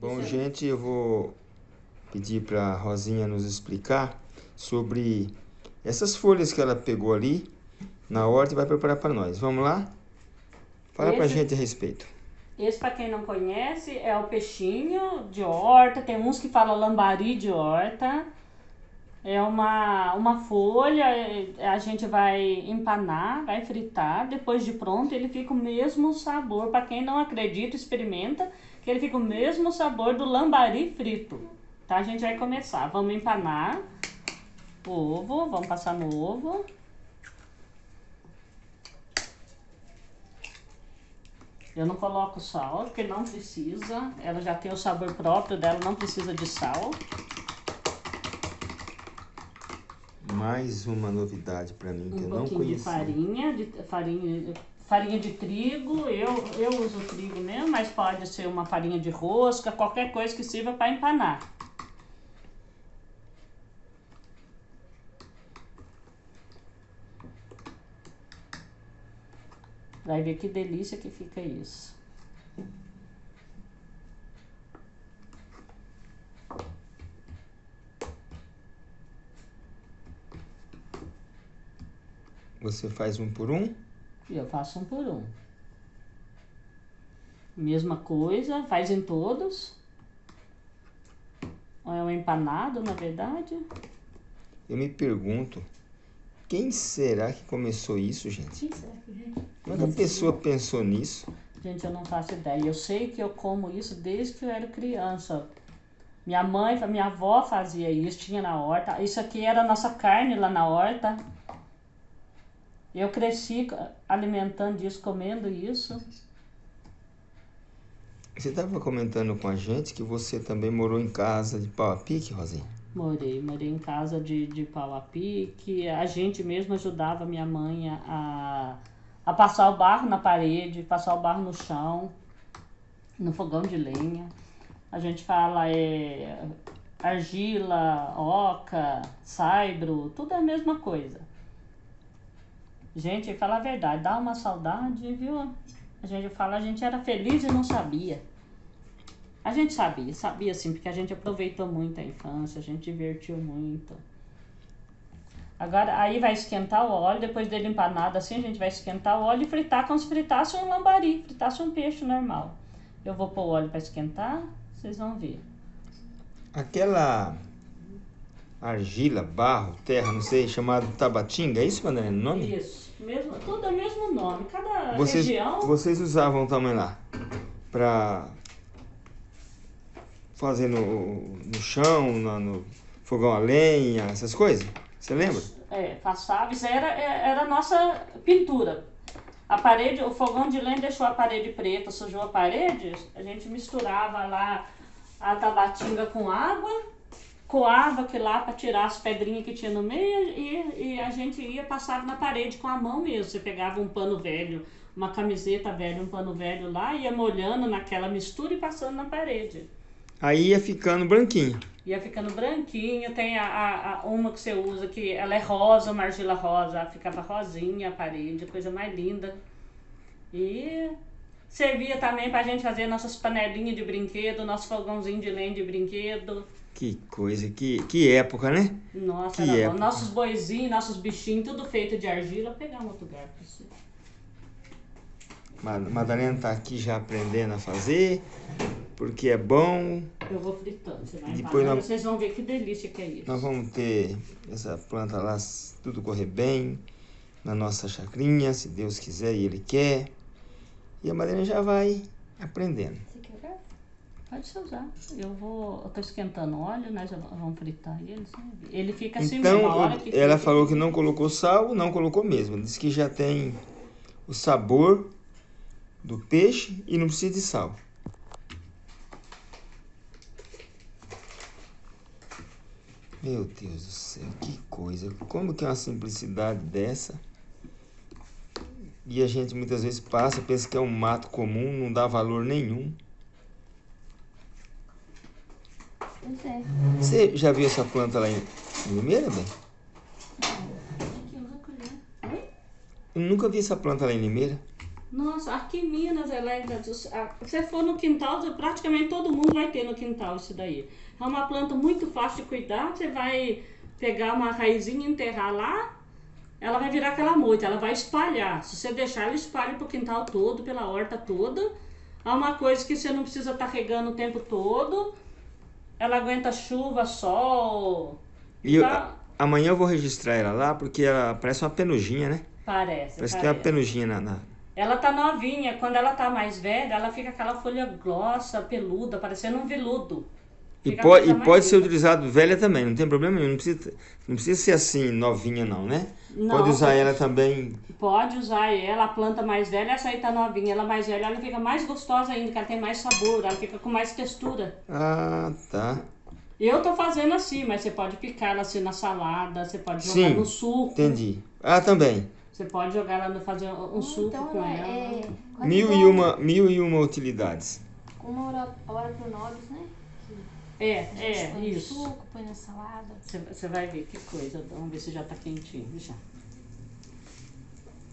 Bom, gente, eu vou pedir para a Rosinha nos explicar sobre essas folhas que ela pegou ali na horta e vai preparar para nós. Vamos lá? Fala para a gente a respeito. Esse, para quem não conhece, é o peixinho de horta. Tem uns que falam lambari de horta. É uma, uma folha, a gente vai empanar, vai fritar. Depois de pronto, ele fica o mesmo sabor. Para quem não acredita, experimenta, que ele fica o mesmo sabor do lambari frito. Tá? A gente vai começar. Vamos empanar o ovo, vamos passar no ovo. Eu não coloco sal, porque não precisa. Ela já tem o sabor próprio dela, não precisa de sal. Mais uma novidade para mim que um eu não conhecia. De farinha, de farinha, farinha de trigo. Eu, eu uso trigo mesmo, mas pode ser uma farinha de rosca, qualquer coisa que sirva para empanar. Vai ver que delícia que fica isso. Você faz um por um? Eu faço um por um. Mesma coisa, faz em todos. É um empanado, na verdade. Eu me pergunto, quem será que começou isso, gente? Quem será que, que a pessoa pensou nisso? Gente, eu não faço ideia. Eu sei que eu como isso desde que eu era criança. Minha mãe, minha avó fazia isso, tinha na horta. Isso aqui era a nossa carne lá na horta. Eu cresci alimentando isso, comendo isso. Você estava comentando com a gente que você também morou em casa de pau a pique, Rosinha? Morei, morei em casa de, de pau a pique. A gente mesmo ajudava minha mãe a, a passar o barro na parede, passar o barro no chão, no fogão de lenha. A gente fala é, argila, oca, saibro, tudo é a mesma coisa. Gente, fala a verdade, dá uma saudade, viu? A gente fala, a gente era feliz e não sabia. A gente sabia, sabia sim, porque a gente aproveitou muito a infância, a gente divertiu muito. Agora, aí vai esquentar o óleo, depois dele empanado assim, a gente vai esquentar o óleo e fritar como se fritasse um lambari, fritasse um peixe normal. Eu vou pôr o óleo para esquentar, vocês vão ver. Aquela argila, barro, terra, não sei, chamado tabatinga, é isso, Madalena, o nome? Isso, mesmo, tudo é o mesmo nome, cada vocês, região... Vocês usavam também lá para fazer no, no chão, no, no, fogão a lenha, essas coisas? Você lembra? É, passava, isso era, era a nossa pintura. A parede, o fogão de lenha deixou a parede preta, sujou a parede, a gente misturava lá a tabatinga com água, coava aquilo lá para tirar as pedrinhas que tinha no meio e, e a gente ia passar na parede com a mão mesmo. Você pegava um pano velho, uma camiseta velha, um pano velho lá, ia molhando naquela mistura e passando na parede. Aí ia ficando branquinho. Ia ficando branquinho. Tem a, a, a, uma que você usa que ela é rosa, uma argila rosa. Ficava rosinha a parede, coisa mais linda. E servia também pra gente fazer nossas panelinhas de brinquedo, nosso fogãozinho de lenha de brinquedo. Que coisa, que, que época, né? Nossa, que época. nossos boizinhos, nossos bichinhos, tudo feito de argila. Pegar um outro lugar pra você. Madalena tá aqui já aprendendo a fazer porque é bom. Eu vou fritando, você vai depois nós, vocês vão ver que delícia que é isso. Nós vamos ter essa planta lá, tudo correr bem, na nossa chacrinha, se Deus quiser e Ele quer. E a Madalena já vai aprendendo. Pode se usar. Eu vou. Eu tô esquentando óleo, nós vamos fritar ele. Ele fica assim então, mesmo. hora que ela falou que não colocou sal, não colocou mesmo. Diz que já tem o sabor do peixe e não precisa de sal. Meu Deus do céu, que coisa. Como que é uma simplicidade dessa? E a gente muitas vezes passa, pensa que é um mato comum, não dá valor nenhum. Você já viu essa planta lá em, Limeira, bem? Eu nunca vi essa planta lá em Limeira. Nossa, aqui em Minas, ela é, se você for no quintal, praticamente todo mundo vai ter no quintal isso daí. É uma planta muito fácil de cuidar, você vai pegar uma raizinha e enterrar lá, ela vai virar aquela moita, ela vai espalhar. Se você deixar, ela espalha pro quintal todo, pela horta toda. É uma coisa que você não precisa estar tá regando o tempo todo. Ela aguenta chuva, sol. E eu, tá... amanhã eu vou registrar ela lá, porque ela parece uma penugem, né? Parece. Parece, parece. que tem uma penugem na, na, ela tá novinha, quando ela tá mais velha, ela fica aquela folha grossa, peluda, parecendo um veludo. E pode, e pode ser utilizado velha também, não tem problema nenhum, não precisa, não precisa ser assim, novinha não, né? Não, pode usar ela também. Pode usar ela, a planta mais velha, essa aí tá novinha, ela mais velha, ela fica mais gostosa ainda, que ela tem mais sabor, ela fica com mais textura. Ah, tá. Eu tô fazendo assim, mas você pode picar ela assim na salada, você pode jogar Sim, no suco. entendi. Ah, também. Você pode jogar ela no fazer um então, suco com é, ela. É, mil, e uma, mil e uma utilidades. Uma hora, hora pro nobis, né? É, é, põe isso. No suco, põe na salada. Você vai ver que coisa. Vamos ver se já tá quentinho. Já.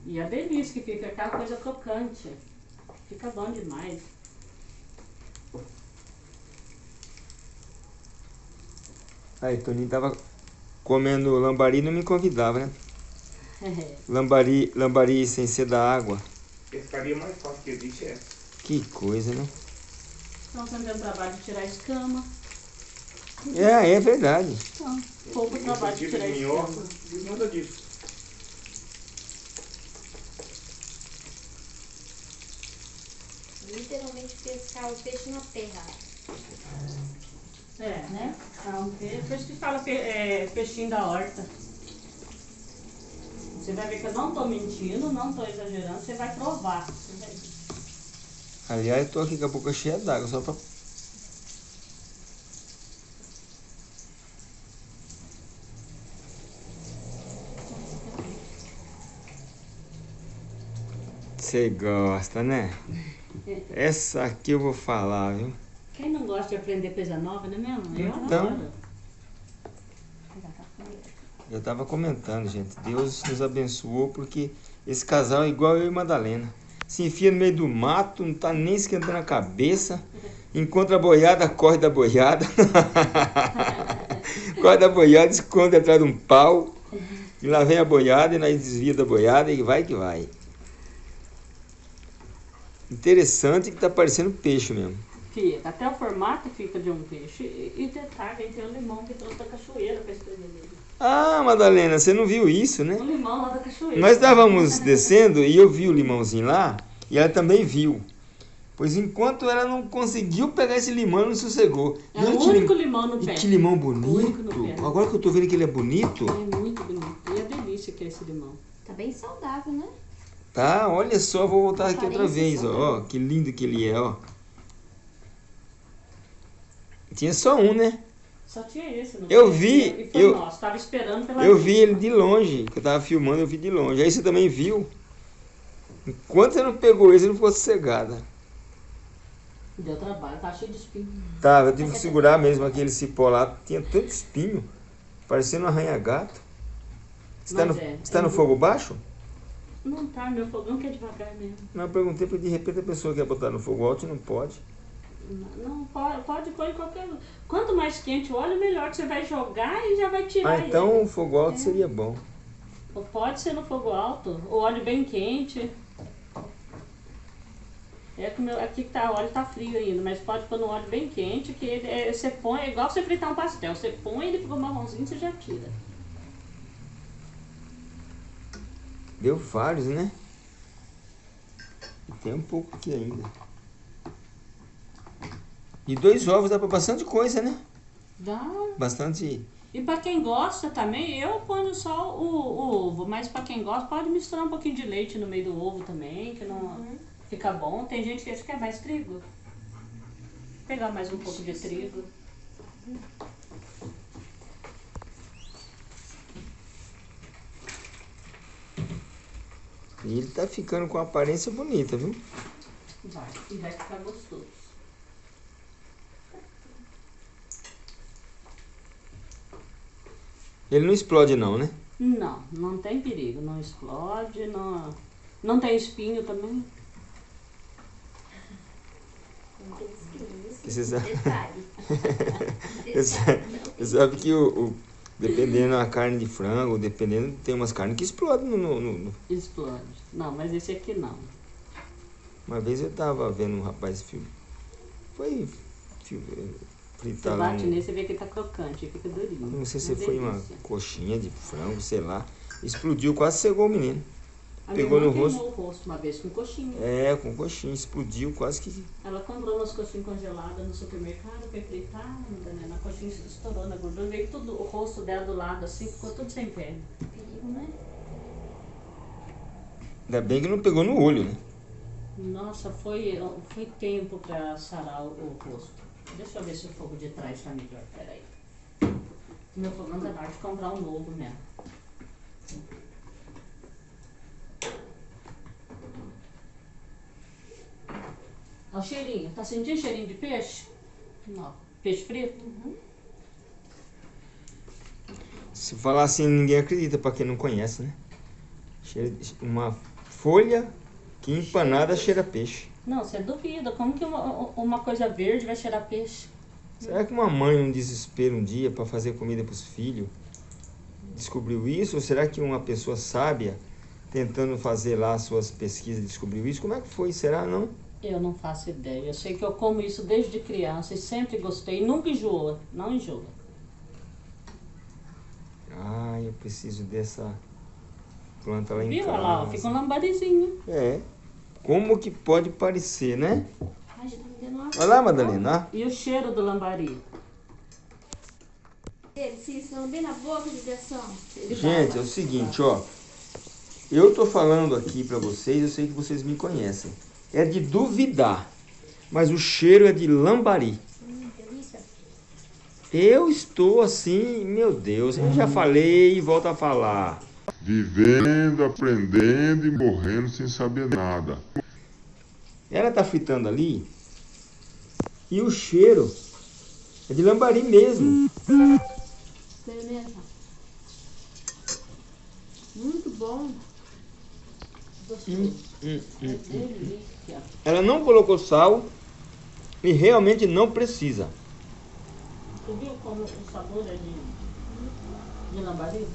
E a delícia que fica aquela coisa crocante. Fica bom demais. Aí, Toninho tava comendo lambari e não me convidava, né? lambari, lambari sem ser da água. Pescaria mais fácil que existe é essa. Que coisa, né? Estão fazendo trabalho de tirar a escama. É, é verdade. Então, pouco trabalho de tirar. Nada disso. Literalmente pescar o peixe na terra. É, né? Ah, um peixe, por isso que fala é, peixinho da horta. Você vai ver que eu não estou mentindo, não estou exagerando, você vai provar. Aliás, eu tô aqui com a boca cheia d'água, só para Você gosta, né? Essa aqui eu vou falar, viu? Quem não gosta de aprender coisa nova, né mesmo? Eu então, adoro. Eu estava comentando, gente. Deus nos abençoou porque esse casal é igual eu e Madalena. Se enfia no meio do mato, não está nem esquentando a cabeça. Encontra a boiada, corre da boiada. corre da boiada, esconde atrás de um pau. E lá vem a boiada e nós desvia da boiada e vai que vai. Interessante que está parecendo peixe mesmo. Fica, até o formato fica de um peixe. E detalhe, tem o limão que trouxe da cachoeira para escrever nele. Ah, Madalena, você não viu isso, né? O limão lá da cachoeira. Nós estávamos descendo e eu vi o limãozinho lá e ela também viu. Pois enquanto ela não conseguiu pegar esse limão, não sossegou. É o único lim... limão no e pé. que limão bonito. Agora que eu tô vendo que ele é bonito. É muito bonito. E a delícia que é esse limão. Tá bem saudável, né? Tá, olha só, vou voltar aqui outra vez, ó. ó. Que lindo que ele é, ó. Tinha só um, né? Só tinha esse, não Eu vi, eu, nosso, tava esperando pela eu vi ele de longe, que eu tava filmando, eu vi de longe. Aí você também viu. Enquanto você não pegou esse, não ficou sossegada. Deu trabalho, tá cheio de espinho. Tá, eu tive que segurar mesmo aquele cipó lá, tinha tanto espinho, parecendo um arranha-gato. Você tá no, é, você tá é no fogo baixo? Não tá, meu fogão que é devagar mesmo. Não, eu perguntei porque de repente a pessoa quer botar no fogo alto e não pode. Não, pode, pode pôr em qualquer. Quanto mais quente o óleo, melhor que você vai jogar e já vai tirar. Ah, então o fogo alto é. seria bom. Pode ser no fogo alto, o óleo bem quente. É que meu, aqui tá, o óleo tá frio ainda, mas pode pôr no óleo bem quente, que ele, é, você põe, é igual você fritar um pastel. Você põe, ele fica marronzinho, você já tira. Deu vários, né? Tem um pouco aqui ainda. E dois ovos dá para bastante coisa, né? Dá. Bastante. E para quem gosta também, eu ponho só o, o ovo, mas para quem gosta pode misturar um pouquinho de leite no meio do ovo também, que não uhum. fica bom. Tem gente que quer mais trigo. Vou pegar mais um pouco de trigo. E ele tá ficando com aparência bonita, viu? Vai, e vai ficar gostoso. Ele não explode não, né? Não, não tem perigo. Não explode, não... Não tem espinho também? Não tem espinho. Você é sabe, você sabe que o, o dependendo da carne de frango, dependendo, tem umas carnes que explodem no, no- no- Explode. Não, mas esse aqui não. Uma vez eu tava vendo um rapaz filme. Foi fi- Você bate um, e vê que tá crocante, fica durinho. Não sei se foi uma coxinha de frango, sei lá. Explodiu, quase cegou o menino. A pegou minha no queimou o rosto uma vez com coxinha. É, com coxinha, explodiu, quase que. Ela comprou umas coxinhas congeladas no supermercado, foi fritar, né? Na coxinha estourou na gordura, veio tudo, o rosto dela do lado assim, ficou tudo sem pele. Perigo, né? Ainda bem que não pegou no olho, né? Nossa, foi, foi tempo pra sarar o, o rosto. Deixa eu ver se o fogo de trás tá melhor, peraí. Meu fogão tá na hora de comprar um novo mesmo. Olha o cheirinho, tá sentindo cheirinho de peixe? Não. Peixe frito? Se falar assim, ninguém acredita, pra quem não conhece, né? Cheira de- Uma folha que empanada cheira a peixe. Não, você duvida. Como que uma, uma coisa verde vai cheirar peixe? Será que uma mãe, num desespero um dia, para fazer comida para os filhos, descobriu isso? Ou será que uma pessoa sábia, tentando fazer lá suas pesquisas, descobriu isso? Como é que foi? Será não? Eu não faço ideia. Eu sei que eu como isso desde criança e sempre gostei. Nunca enjoa. Não enjoa. Ah, eu preciso dessa planta lá em Viu? casa. Olha lá, ó, fica um lambarizinho. É. Como que pode parecer, né? Ai, já tá me dando uma Olha lá, Madalena. E o cheiro do lambari? Eles se estão bem na boca de. Ele Gente, é o seguinte, ó. Eu tô falando aqui pra vocês, eu sei que vocês me conhecem. É de duvidar. Mas o cheiro é de lambari. Eu estou assim, meu Deus, eu já falei e volto a falar. Vivendo, aprendendo e morrendo sem saber nada. Ela tá fritando ali e o cheiro é de lambari mesmo. Muito bom. Hum, hum, É hum. delícia. Ela não colocou sal e realmente não precisa. Tu viu como o sabor é de, de lambari?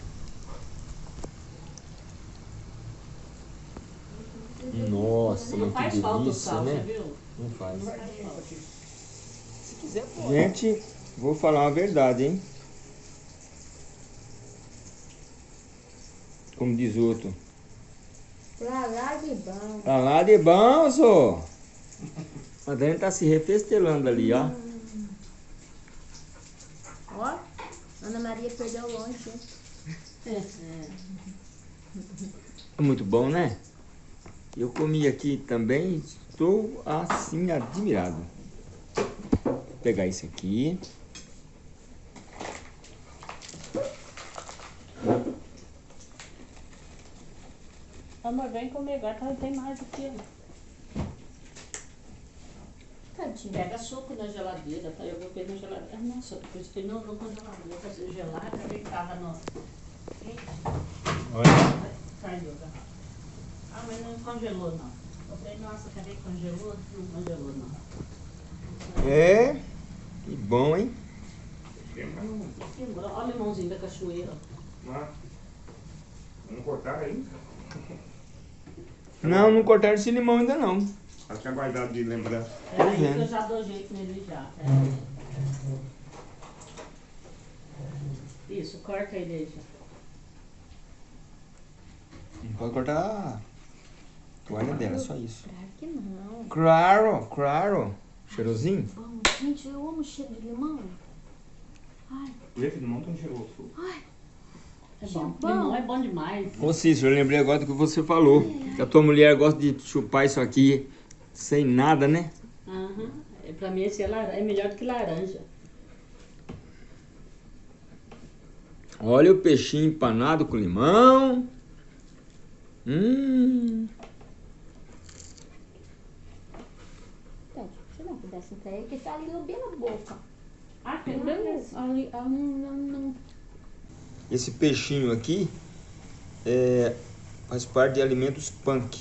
Nossa, Não faz que falta o delícia, sal, você né? viu? Não faz. Não faz. Se quiser, Gente, vou falar uma verdade, hein? Como diz outro. Pra lá de bom. Tá lá de bom, só. A Dani tá se refestelando ali, ó. Ó, Ana Maria perdeu longe. hein? É muito bom, né? Eu comi aqui também, estou assim admirado. Vou pegar esse aqui. Amor, vem comer agora, tá- tem mais do que. Tadinho. Pega suco na geladeira, tá? Eu vou ver na geladeira. Ah, Nossa, depois foi no, no congelador, vou fazer gelar, acabei tava no. Olha. Caiu garrafa. Ah, mas não congelou não. Eu falei, nossa, cadê que congelou? Não congelou não. É, que bom, hein? Hum, que bom. Olha o limãozinho da cachoeira. Vamos cortar aí. Não, não cortaram esse limão ainda não. Até guardado de lembrança. É aí que eu já dou jeito nele já. É. Isso, corta aí, deixa. Não pode cortar a toalha dela, só isso. Claro que não. Claro, claro. Cheirosinho? Bom, gente, eu amo o cheiro de limão. Ai, Esse limão tão cheiroso. É bom. Limão é bom demais. Ô Cícero, eu lembrei agora do que você falou. Que a tua mulher gosta de chupar isso aqui sem nada, né? Aham. É, Pra mim esse é, lar- é melhor do que laranja. Olha o peixinho empanado com limão. Hum. Dar um pedacinho pra ele, que tá ali bem na boca. Ah, que Não, beleza. ali, não, não, não. Esse peixinho aqui é, faz parte de alimentos punk.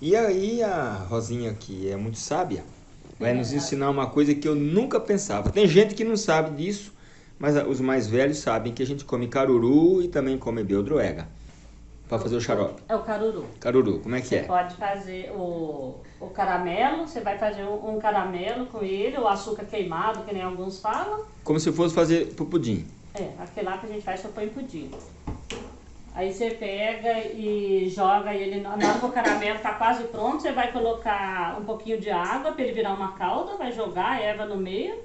E aí a Rosinha aqui é muito sábia. vai nos ensinar uma coisa que eu nunca pensava. Tem gente que não sabe disso, mas os mais velhos sabem que a gente come caruru e também come beldroega para fazer o xarope. É o caruru. Caruru, como é que Você é? pode fazer o, o caramelo, você vai fazer um, um caramelo com ele, o açúcar queimado, que nem alguns falam. Como se fosse fazer pro pudim. É, aquele lá que a gente faz só põe pudim. Aí você pega e joga ele, na hora que o caramelo tá quase pronto, você vai colocar um pouquinho de água para ele virar uma calda, vai jogar a erva no meio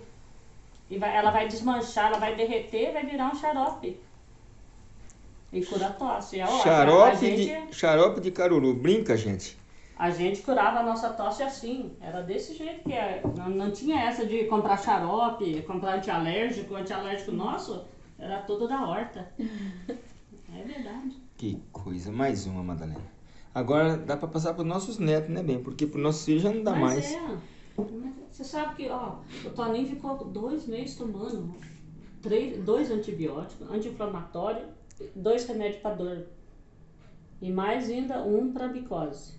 e vai, ela vai desmanchar, ela vai derreter, vai virar um xarope. E cura a tosse. É ótimo. Xarope gente, de, xarope de caruru. Brinca, gente. a gente curava a nossa tosse assim, era desse jeito que é. Não, não tinha essa de comprar xarope, comprar antialérgico, antialérgico nosso era tudo da horta. É verdade. Que coisa. Mais uma, Madalena. Agora dá para passar para nossos netos, né, bem? Porque para nossos filhos já não dá Mas mais. é. Você sabe que, ó, o Toninho ficou dois meses tomando três, dois antibióticos, anti-inflamatório, dois remédios para dor. E mais ainda um para micose.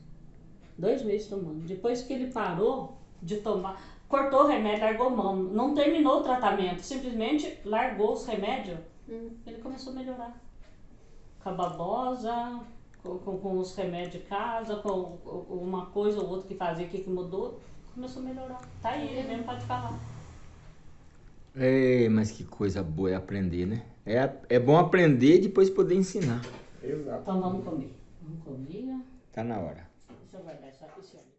Dois meses tomando. Depois que ele parou de tomar, cortou o remédio, largou mão, não terminou o tratamento, simplesmente largou os remédios, ele começou a melhorar. Com a babosa, com, com, com os remédios de casa, com com uma coisa ou outra que fazia aqui que mudou, começou a melhorar. Tá aí, ele mesmo pode falar. É, mas que coisa boa é aprender, né? É, é bom aprender e depois poder ensinar. Exato. Então vamos comer. Vamos comer. Tá na hora. Deixa eu guardar isso aqui, senhor.